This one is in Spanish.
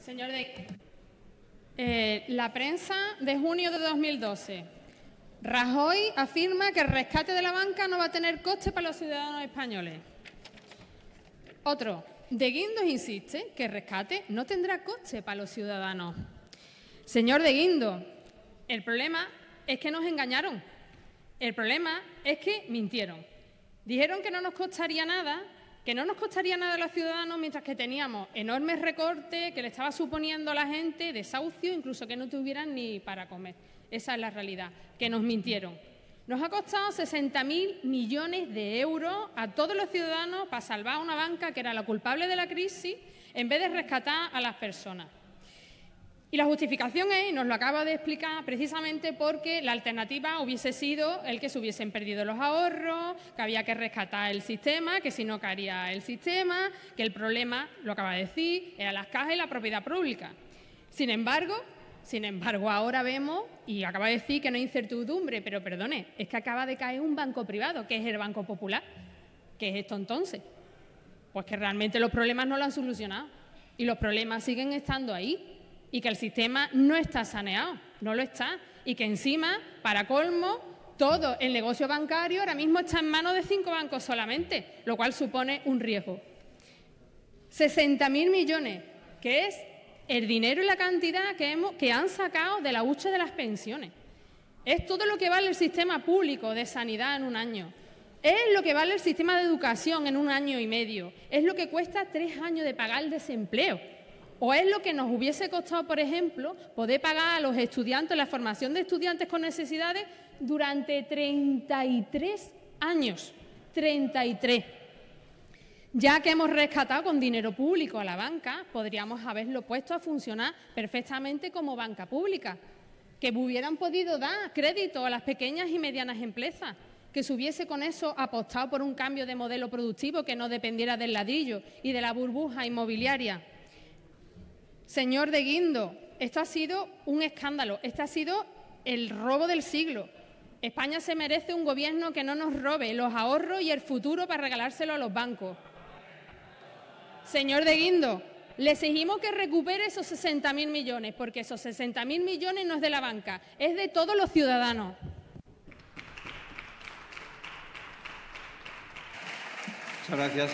Señor de... Eh, la prensa de junio de 2012. Rajoy afirma que el rescate de la banca no va a tener coste para los ciudadanos españoles. Otro. De Guindos insiste que el rescate no tendrá coste para los ciudadanos. Señor de Guindo, el problema es que nos engañaron. El problema es que mintieron. Dijeron que no nos costaría nada que no nos costaría nada a los ciudadanos mientras que teníamos enormes recortes que le estaba suponiendo a la gente desahucio, incluso que no tuvieran ni para comer. Esa es la realidad, que nos mintieron. Nos ha costado 60.000 millones de euros a todos los ciudadanos para salvar a una banca que era la culpable de la crisis en vez de rescatar a las personas. Y la justificación es, y nos lo acaba de explicar, precisamente porque la alternativa hubiese sido el que se hubiesen perdido los ahorros, que había que rescatar el sistema, que si no caería el sistema, que el problema, lo acaba de decir, era las cajas y la propiedad pública. Sin embargo, sin embargo, ahora vemos, y acaba de decir que no hay incertidumbre, pero perdone, es que acaba de caer un banco privado, que es el Banco Popular. ¿Qué es esto entonces? Pues que realmente los problemas no lo han solucionado y los problemas siguen estando ahí y que el sistema no está saneado, no lo está, y que encima, para colmo, todo el negocio bancario ahora mismo está en manos de cinco bancos solamente, lo cual supone un riesgo. 60.000 millones, que es el dinero y la cantidad que, hemos, que han sacado de la hucha de las pensiones. Es todo lo que vale el sistema público de sanidad en un año. Es lo que vale el sistema de educación en un año y medio. Es lo que cuesta tres años de pagar el desempleo. ¿O es lo que nos hubiese costado, por ejemplo, poder pagar a los estudiantes la formación de estudiantes con necesidades durante 33 años? 33. Ya que hemos rescatado con dinero público a la banca, podríamos haberlo puesto a funcionar perfectamente como banca pública, que hubieran podido dar crédito a las pequeñas y medianas empresas, que se hubiese con eso apostado por un cambio de modelo productivo que no dependiera del ladrillo y de la burbuja inmobiliaria. Señor de Guindo, esto ha sido un escándalo, este ha sido el robo del siglo. España se merece un gobierno que no nos robe los ahorros y el futuro para regalárselo a los bancos. Señor de Guindo, le exigimos que recupere esos 60.000 millones, porque esos 60.000 millones no es de la banca, es de todos los ciudadanos. Muchas gracias.